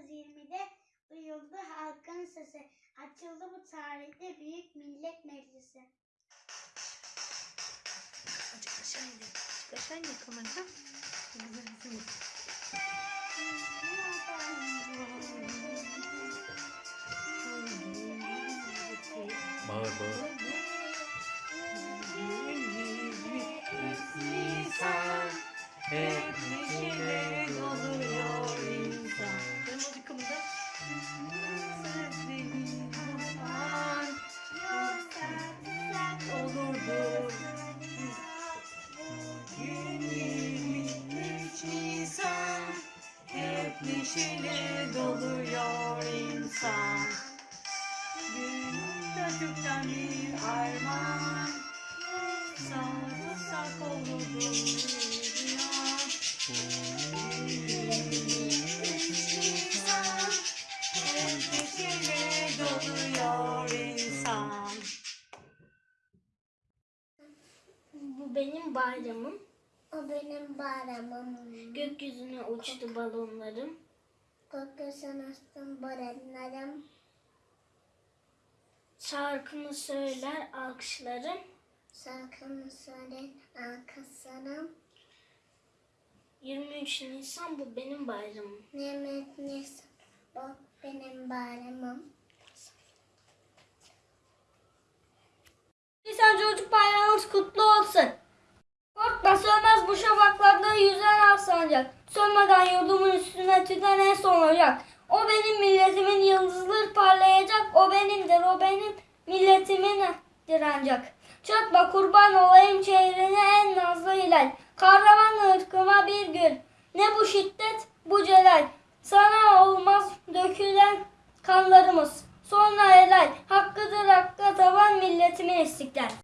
1920'de duyuldu halkın sesi. Açıldı bu tarihte Büyük Millet Meclisi. Azıcık aşağı indir. Azıcık aşağı indir kamera. Bağır bağır. Sözlerin aman olurdu. Gün 23 Nisan hep neşeyle doluyor insan. Gün Türk'ten bir armağan Sarılsak olurdu Bu benim bayramım. O benim bayramım. Gökyüzüne uçtu balonlarım. Gökyüzüne astım barenlerim. Şarkımı söyler alkışlarım. Şarkımı söyler arkaslarım. 23 Nisan bu benim bayramım. Nimet Nisan. O benim bayramım. Kutlu olsun. Korkma sönmez bu şafaklarda yüzen ak. Sönmeden yurdumun üstüne tüten en son ocak. O benim milletimin yıldızları parlayacak. O benimdir o benim milletimindir ancak. Çatma kurban olayım şehrine en nazlı hilal. Kahraman ırkıma bir gül. Ne bu şiddet bu celal. Sana olmaz dökülen kanlarımız. Sonra helal. Hakkıdır hakka taban milletimin istiklal.